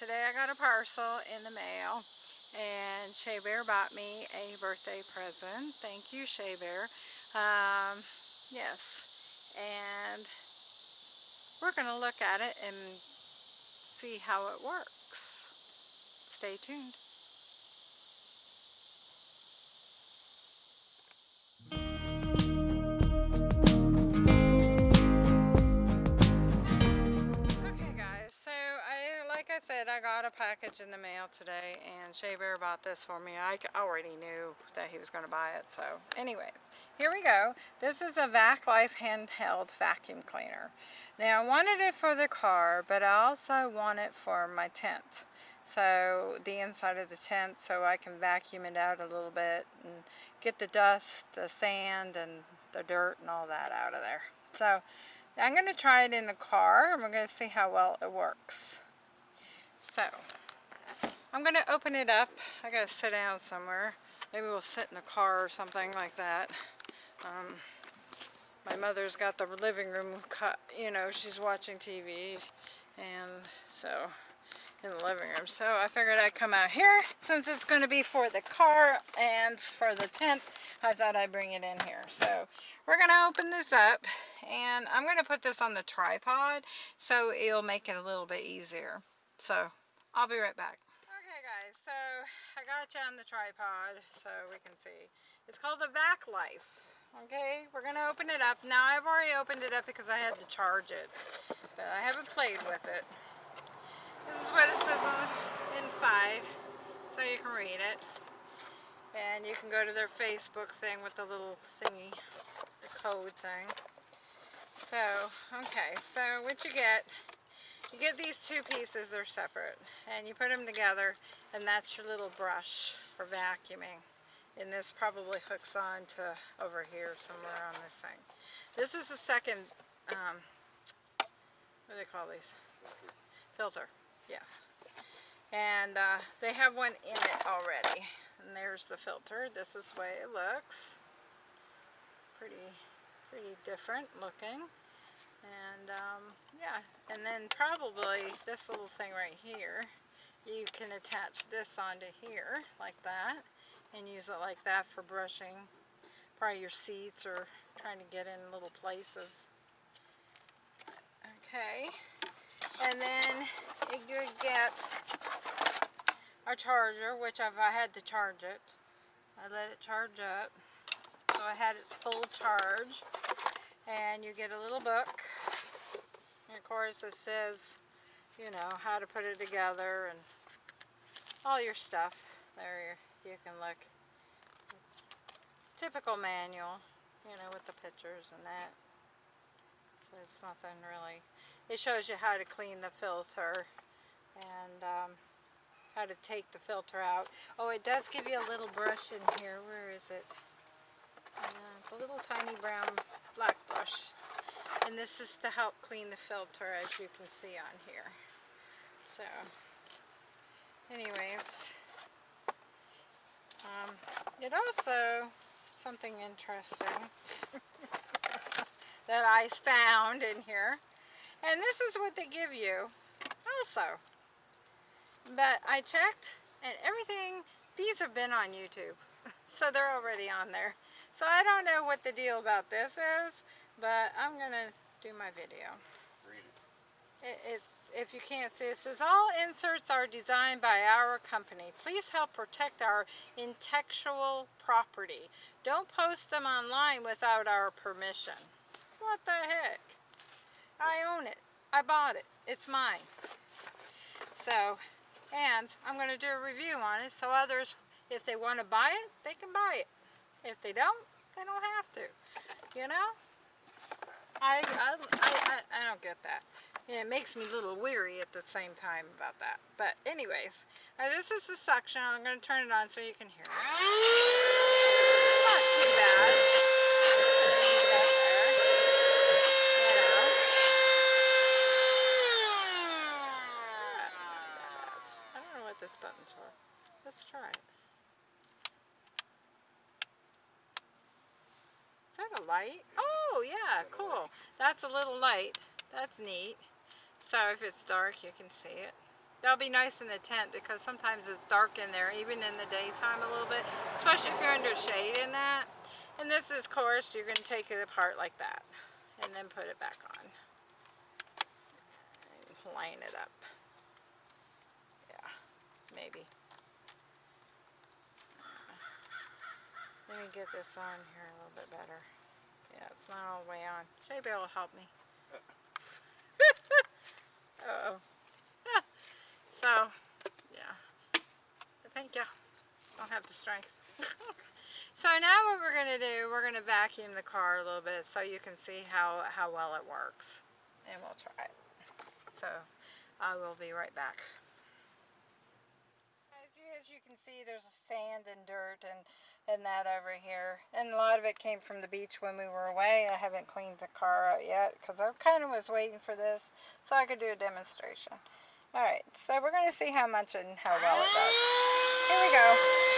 today I got a parcel in the mail and Shea Bear bought me a birthday present. Thank you Shea Bear. Um, yes, and we're going to look at it and see how it works. Stay tuned. Said, I got a package in the mail today and Shea Bear bought this for me. I already knew that he was going to buy it. So anyways, here we go. This is a Vac Life handheld vacuum cleaner. Now I wanted it for the car, but I also want it for my tent. So the inside of the tent so I can vacuum it out a little bit and get the dust, the sand, and the dirt and all that out of there. So I'm going to try it in the car and we're going to see how well it works. So, I'm going to open it up. I got to sit down somewhere. Maybe we'll sit in the car or something like that. Um, my mother's got the living room cut, you know, she's watching TV. And so, in the living room. So I figured I'd come out here since it's going to be for the car and for the tent. I thought I'd bring it in here. So we're going to open this up and I'm going to put this on the tripod so it'll make it a little bit easier. So I'll be right back. Okay guys, so I got you on the tripod so we can see. It's called the Vac Life. Okay, we're going to open it up. Now I've already opened it up because I had to charge it. But I haven't played with it. This is what it says on inside so you can read it. And you can go to their Facebook thing with the little thingy, the code thing. So, okay, so what you get you get these two pieces, they're separate, and you put them together, and that's your little brush for vacuuming. And this probably hooks on to over here somewhere on this thing. This is the second, um, what do they call these? Filter, yes. And uh, they have one in it already. And there's the filter. This is the way it looks. Pretty, pretty different looking. And um, yeah, and then probably this little thing right here, you can attach this onto here like that and use it like that for brushing probably your seats or trying to get in little places. Okay, and then you get our charger, which I've I had to charge it. I let it charge up. So I had its full charge and you get a little book. And of course it says you know how to put it together and all your stuff. There you can look. It's typical manual you know with the pictures and that. So it's nothing really. It shows you how to clean the filter and um, how to take the filter out. Oh it does give you a little brush in here. Where is it? Uh, the little tiny brown black And this is to help clean the filter as you can see on here. So, anyways, um, it also, something interesting that I found in here. And this is what they give you also. But I checked and everything, these have been on YouTube. So they're already on there. So I don't know what the deal about this is, but I'm going to do my video. It, it's, if you can't see, it says, all inserts are designed by our company. Please help protect our intellectual property. Don't post them online without our permission. What the heck? I own it. I bought it. It's mine. So, and I'm going to do a review on it so others, if they want to buy it, they can buy it. If they don't, they don't have to. You know? I, I, I, I don't get that. And it makes me a little weary at the same time about that. But anyways, uh, this is the suction. I'm going to turn it on so you can hear it. Not too bad. I don't know what this button's for. Let's try it. that a light? Oh, yeah, light. That's neat. So if it's dark, you can see it. That'll be nice in the tent because sometimes it's dark in there, even in the daytime a little bit, especially if you're under shade in that. And this is, of course, you're going to take it apart like that and then put it back on. And line it up. Yeah, maybe. Let me get this on here a little bit better. Yeah, it's not all the way on. Jay Bear will help me. uh oh So, yeah. But thank you. Don't have the strength. so now what we're going to do, we're going to vacuum the car a little bit so you can see how, how well it works. And we'll try it. So, I will be right back. As you, as you can see, there's sand and dirt and and that over here. And a lot of it came from the beach when we were away. I haven't cleaned the car out yet because I kind of was waiting for this so I could do a demonstration. Alright, so we're going to see how much and how well it does. Here we go.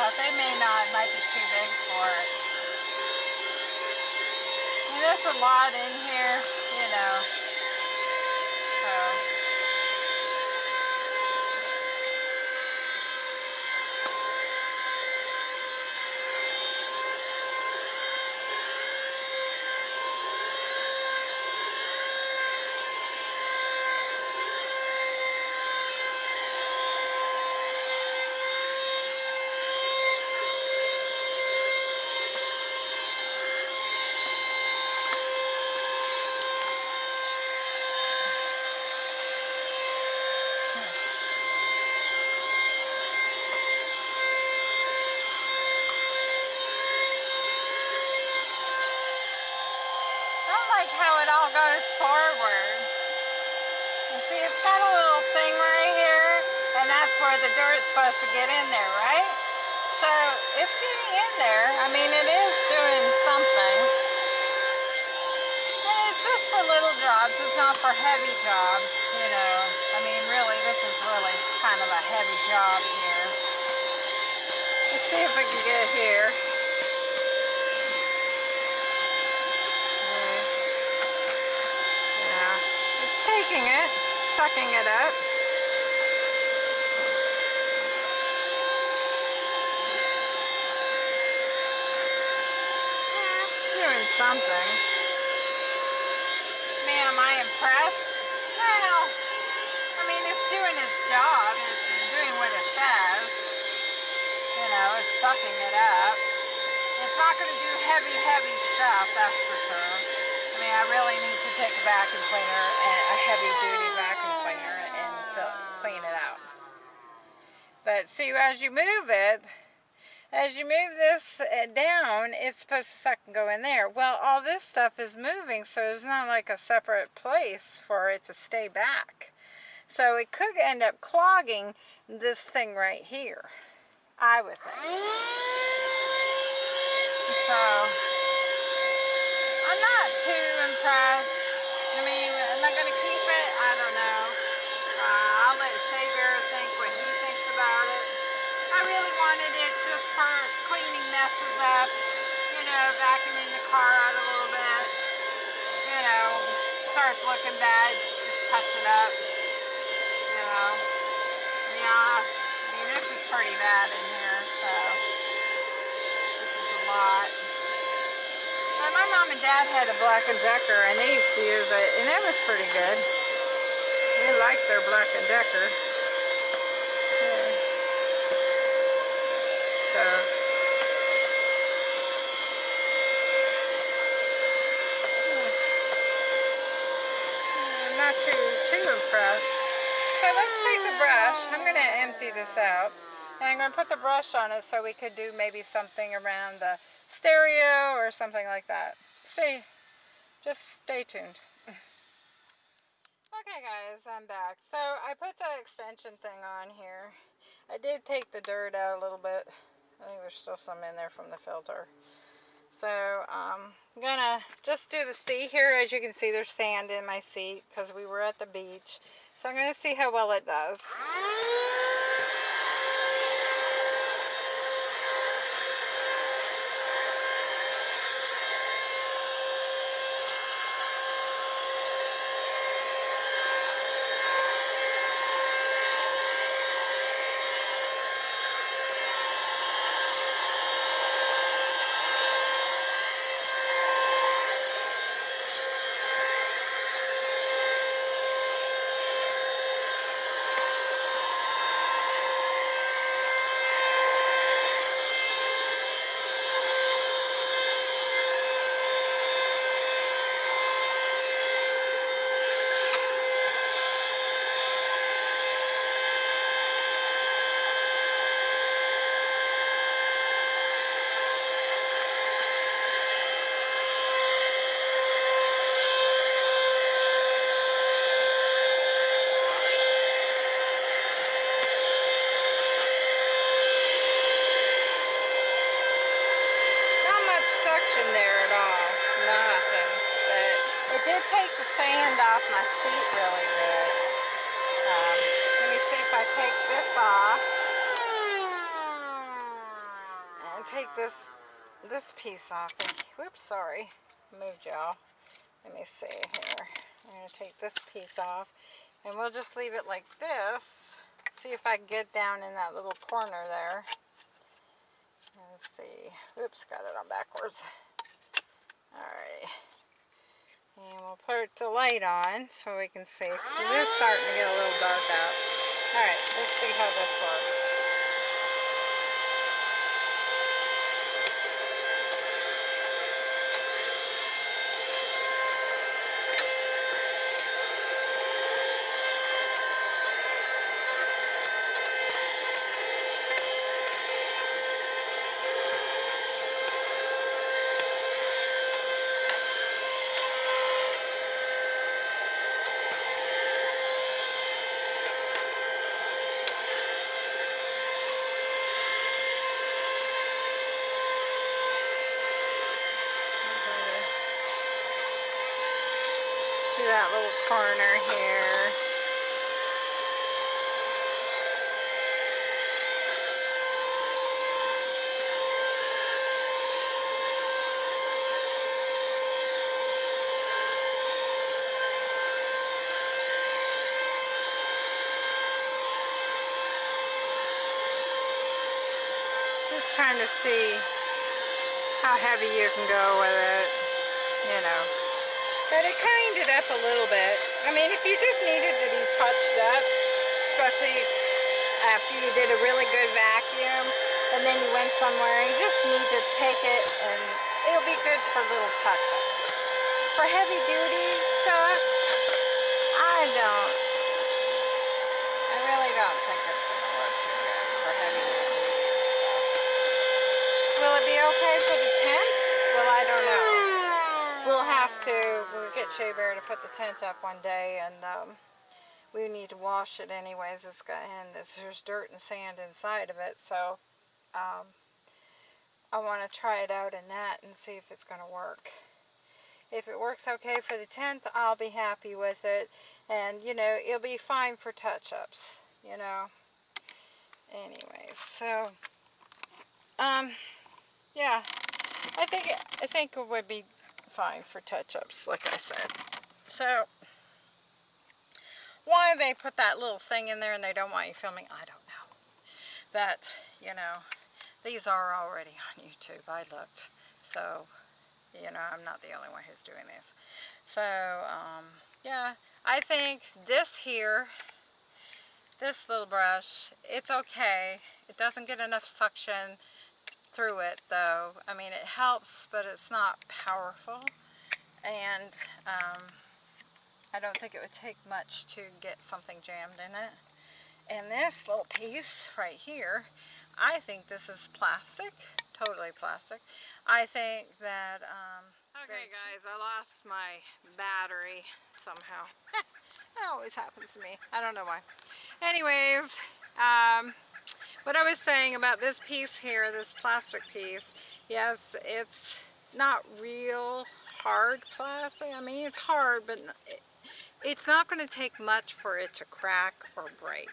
They may not, might be too big for it. There's a lot in here, you know. So. goes forward. And see, it's got a little thing right here, and that's where the dirt's supposed to get in there, right? So it's getting in there. I mean, it is doing something. And it's just for little jobs. It's not for heavy jobs, you know. I mean, really, this is really kind of a heavy job here. Let's see if we can get here. Yeah. It's taking it, sucking it up. doing something. Man, am I impressed? Well, I mean, it's doing its job. It's doing what it says. You know, it's sucking it up. It's not going to do heavy, heavy stuff, that's for sure I mean, I really need to take a vacuum cleaner, a heavy duty vacuum cleaner, and fill, clean it out. But see, as you move it, as you move this uh, down, it's supposed to suck and go in there. Well, all this stuff is moving, so there's not like a separate place for it to stay back. So it could end up clogging this thing right here, I would think. So, I'm not too impressed. I mean, am I going to keep it? I don't know. Uh, I'll let Shea Bear think what he thinks about it. I really wanted it cleaning messes up, you know, vacuuming the car out a little bit. You know, starts looking bad, just touch it up. You know, yeah, I mean, this is pretty bad in here, so this is a lot. But my mom and dad had a Black & Decker and they used to use it and it was pretty good. They liked their Black & Decker. brush. So let's take the brush. I'm going to empty this out. And I'm going to put the brush on it so we could do maybe something around the stereo or something like that. Stay, just stay tuned. Okay guys, I'm back. So I put the extension thing on here. I did take the dirt out a little bit. I think there's still some in there from the filter. So um, I'm gonna just do the seat here. As you can see, there's sand in my seat because we were at the beach. So I'm gonna see how well it does. Not much suction there at all. Nothing. But it did take the sand off my seat really good. Um, let me see if I take this off. And take this this piece off. Whoops, sorry. Moved y'all. Let me see here. I'm going to take this piece off. And we'll just leave it like this. See if I can get down in that little corner there. Let's see. Oops, got it on backwards. Alright. And we'll put the light on so we can see. It is starting to get a little dark out. Alright, let's see how this works. To that little corner here. Just trying to see how heavy you can go with it, you know. But it cleaned it up a little bit. I mean, if you just needed to be touched up, especially after you did a really good vacuum, and then you went somewhere, you just need to take it and it'll be good for little touch-ups. For heavy duty stuff, I don't, I really don't think it's going to work too good for heavy duty stuff. Will it be okay for the tent? Well, I don't know. We'll have to, get Shea Bear to put the tent up one day and um, we need to wash it anyways. It's got, and there's dirt and sand inside of it, so um, I want to try it out in that and see if it's going to work. If it works okay for the tent, I'll be happy with it. And, you know, it'll be fine for touch-ups, you know. Anyways, so, um, yeah, I think, I think it would be fine for touch-ups, like I said. So, why they put that little thing in there and they don't want you filming, I don't know. But, you know, these are already on YouTube. I looked. So, you know, I'm not the only one who's doing this. So, um, yeah, I think this here, this little brush, it's okay. It doesn't get enough suction through it though. I mean, it helps, but it's not powerful. And, um, I don't think it would take much to get something jammed in it. And this little piece right here, I think this is plastic, totally plastic. I think that, um, okay guys, I lost my battery somehow. that always happens to me. I don't know why. Anyways, um, what I was saying about this piece here, this plastic piece, yes, it's not real hard plastic. I mean, it's hard, but it's not going to take much for it to crack or break.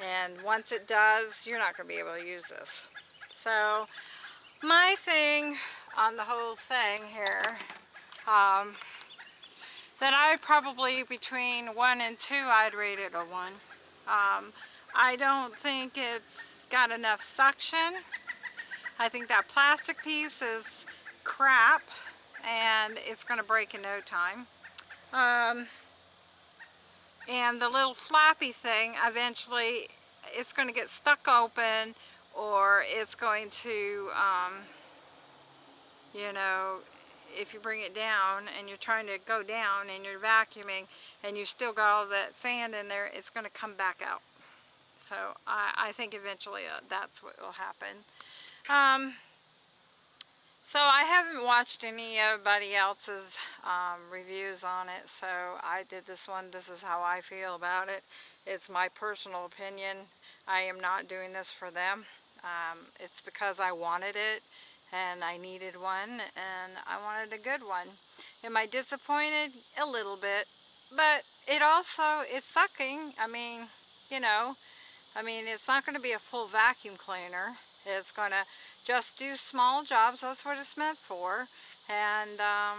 And once it does, you're not going to be able to use this. So, my thing on the whole thing here, um, that I probably between 1 and 2, I'd rate it a 1. Um, I don't think it's got enough suction. I think that plastic piece is crap and it's going to break in no time. Um, and the little flappy thing eventually it's going to get stuck open or it's going to um, you know if you bring it down and you're trying to go down and you're vacuuming and you still got all that sand in there it's going to come back out so I, I think eventually uh, that's what will happen um, so I haven't watched anybody else's um, reviews on it, so I did this one. This is how I feel about it. It's my personal opinion. I am not doing this for them. Um, it's because I wanted it and I needed one and I wanted a good one. Am I disappointed? A little bit. But it also, it's sucking. I mean, you know, I mean, it's not going to be a full vacuum cleaner. It's going to just do small jobs. That's what it's meant for. And, um,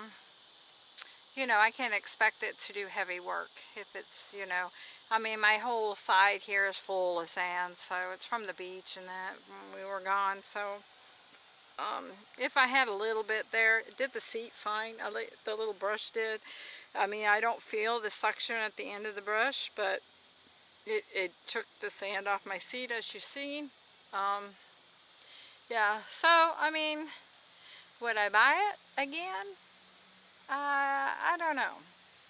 you know, I can't expect it to do heavy work if it's, you know, I mean, my whole side here is full of sand, so it's from the beach and that we were gone. So, um, if I had a little bit there, it did the seat fine. The little brush did. I mean, I don't feel the suction at the end of the brush, but it, it took the sand off my seat, as you've seen. Um, yeah, so, I mean, would I buy it again? Uh, I don't know.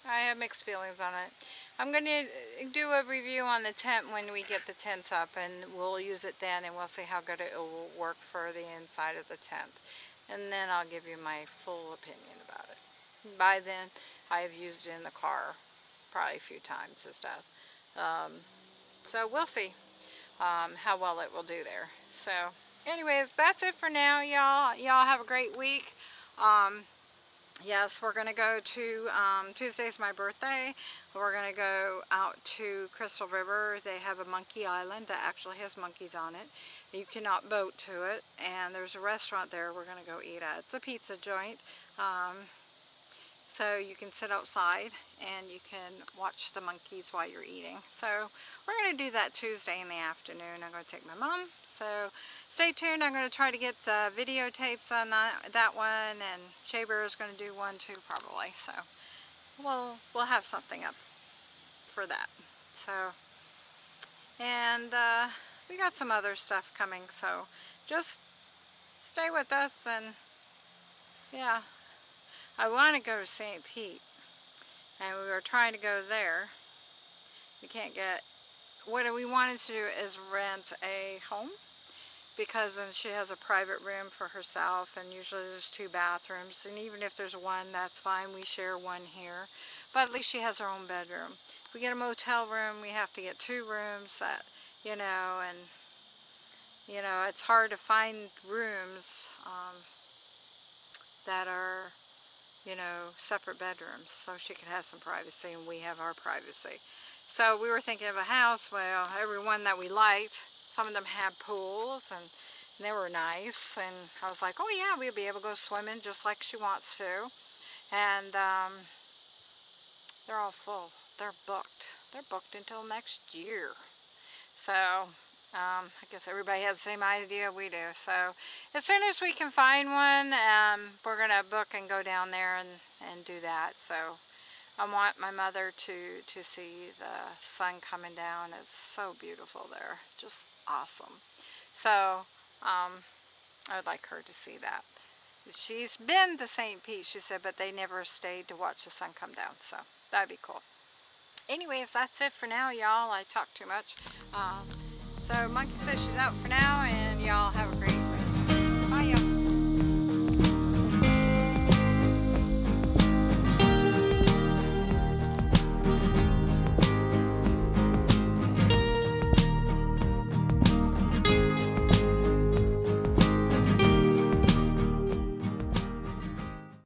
I have mixed feelings on it. I'm going to do a review on the tent when we get the tent up and we'll use it then and we'll see how good it will work for the inside of the tent. And then I'll give you my full opinion about it. By then, I've used it in the car probably a few times and stuff. Um, so we'll see um, how well it will do there. So anyways, that's it for now, y'all. Y'all have a great week. Um, yes, we're going to go to, um, Tuesday's my birthday. We're going to go out to Crystal River. They have a monkey island that actually has monkeys on it. You cannot boat to it. And there's a restaurant there we're going to go eat at. It's a pizza joint. Um, so you can sit outside and you can watch the monkeys while you're eating. So we're going to do that Tuesday in the afternoon. I'm going to take my mom. So stay tuned. I'm going to try to get uh, videotapes on that, that one, and Shea Bear is going to do one too, probably. So we'll we'll have something up for that. So, and uh, we got some other stuff coming. So just stay with us, and yeah, I want to go to St. Pete, and we were trying to go there. We can't get. What we wanted to do is rent a home because then she has a private room for herself and usually there's two bathrooms and even if there's one that's fine we share one here but at least she has her own bedroom if we get a motel room we have to get two rooms that you know and you know it's hard to find rooms um, that are you know separate bedrooms so she could have some privacy and we have our privacy so we were thinking of a house well everyone that we liked some of them had pools and they were nice and I was like, oh yeah, we'll be able to go swimming just like she wants to. And um, they're all full. They're booked. They're booked until next year. So um, I guess everybody has the same idea we do. So as soon as we can find one, um, we're going to book and go down there and, and do that. So I want my mother to, to see the sun coming down. It's so beautiful there. Just awesome. So, um, I would like her to see that. She's been to St. Pete, she said, but they never stayed to watch the sun come down. So, That'd be cool. Anyways, that's it for now, y'all. I talk too much. Um, so Monkey says she's out for now, and y'all have a great